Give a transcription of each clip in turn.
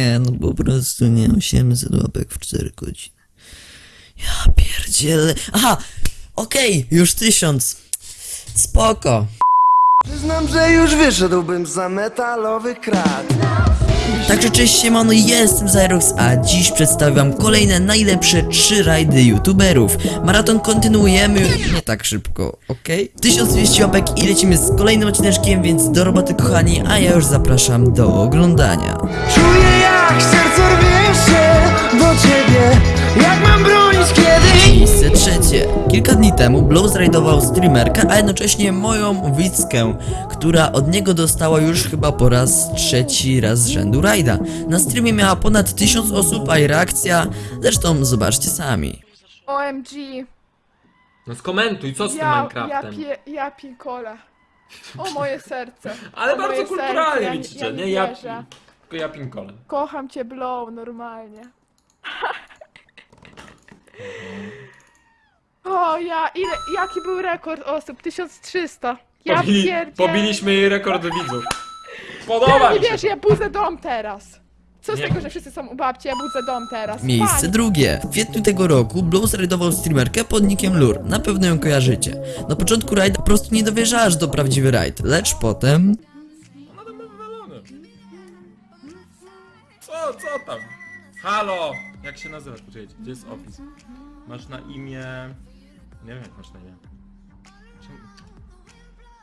Nie, no po prostu nie, 800 łapek w 4 godziny. Ja pierdzielę. Aha! Okej, już 1000. Spoko. Przyznam, że już wyszedłbym za metalowy krat. Także cześć siemano, jestem Zyrox, a dziś przedstawiam kolejne najlepsze 3 rajdy youtuberów. Maraton kontynuujemy nie tak szybko, ok? 1200 łapek i lecimy z kolejnym odcineczkiem, więc do roboty kochani, a ja już zapraszam do oglądania. Czuję ciebie, jak mam bronić kiedyś. Miejsce trzecie. Kilka dni temu Blow zrajdował streamerkę, a jednocześnie moją widzkę, która od niego dostała już chyba po raz trzeci raz z rzędu rajda. Na streamie miała ponad 1000 osób, a jej reakcja, zresztą zobaczcie sami. OMG. No skomentuj, co z tym Ja, ja, Minecraftem? pie, ja pikole. O moje serce. Ale o moje bardzo kulturalnie serce, widzicie, ja nie? nie Ja, wierzę. tylko ja pinkolem. Kocham cię Blow, normalnie. O ja, ile, jaki był rekord osób? 1300. Ja Pobili, pobiliśmy jej rekord widzów. Podoba nie mi się. wiesz, ja budzę dom teraz. Co z Nie. tego, że wszyscy są u babci, ja budzę dom teraz. Miejsce Fajnie. drugie. W kwietniu tego roku Blow zrajdował streamerkę pod nickiem Lur. Na pewno ją kojarzycie. Na początku rajda po prostu nie dowierzała, że to prawdziwy rajd, lecz potem... No to ma wywalone. Co, co tam? Halo! Jak się nazywasz? Poczekajcie, gdzie jest opis? Masz na imię... Nie wiem jak masz na imię. Czemu-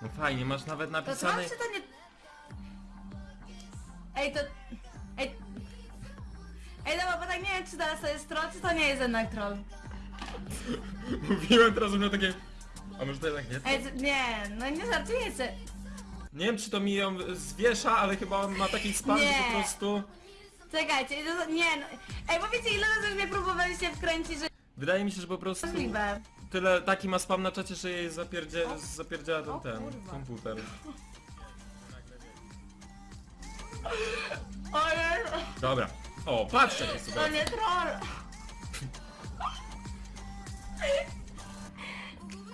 No fajnie, masz nawet To napisane... to nie... Ej, to... Ej... Ej, dobra, bo tak nie wiem, czy teraz to jest troll, czy to nie jest jednak troll. Mówiłem teraz, że miał takie... A może to jednak nie? Ej, to, nie, no nie żartujecie. Nie wiem czy to mi ją zwiesza, ale chyba on ma taki spam, że Nie. po prostu... Czekajcie, to, nie no... Ej, powiecie, ile razy już mnie próbowaliście wkręcić, że Wydaje mi się, że po prostu możliwe. tyle taki ma spam na czacie, że jej zapierdzie, zapierdziała ten, o ten kurwa. komputer. Ojej, Dobra. O, patrzcie jak sobie. to nie troll.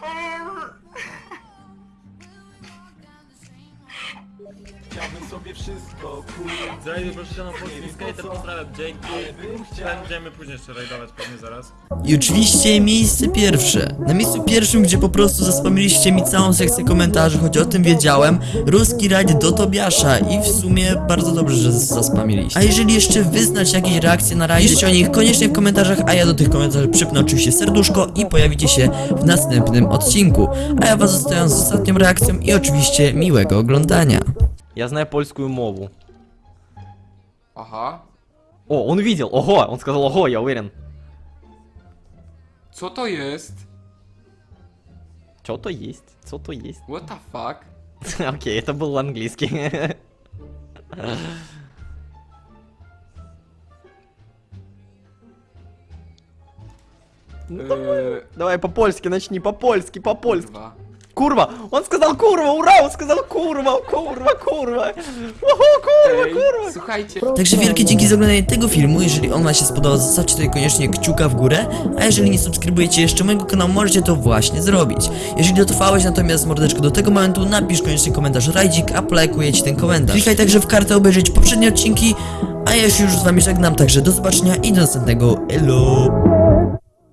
Ej, Zrajdy proszę się na polskim skater, pozdrawiam, dzięki. Będziemy później jeszcze rajdować pewnie zaraz. I oczywiście miejsce pierwsze. Na miejscu pierwszym, gdzie po prostu zaspamiliście mi całą sekcję komentarzy, choć o tym wiedziałem, ruski rajd do Tobiasza i w sumie bardzo dobrze, że zaspamiliście. A jeżeli jeszcze wyznać jakieś reakcje na rajd, piszcie o nich koniecznie w komentarzach, a ja do tych komentarzy przypnę oczywiście serduszko i pojawicie się w następnym odcinku. A ja was zostawiam z ostatnią reakcją i oczywiście miłego oglądania. Я знаю польскую мову. Aha. О, он видел, ого, он сказал ого, я уверен. Co to jest? Что то есть, что то есть. What the fuck? Окей, это был английский. Eee, Давай по-польски начни, по-польски, по-польски. Kurwa! On skazał kurwa, ura! On skazał kurwa, kurwa, kurwa! Oho, kurwa, Ej, kurwa! Słuchajcie. Także wielkie dzięki za oglądanie tego filmu. Jeżeli on wam się spodobał, zostawcie tutaj koniecznie kciuka w górę. A jeżeli nie subskrybujecie jeszcze mojego kanału, możecie to właśnie zrobić. Jeżeli dotrwałeś natomiast mordeczko do tego momentu, napisz koniecznie komentarz rajdzik, a polajkuję ci ten komentarz. Klikaj także w kartę obejrzeć poprzednie odcinki, a ja się już z wami żegnam, także do zobaczenia i do następnego. Elo!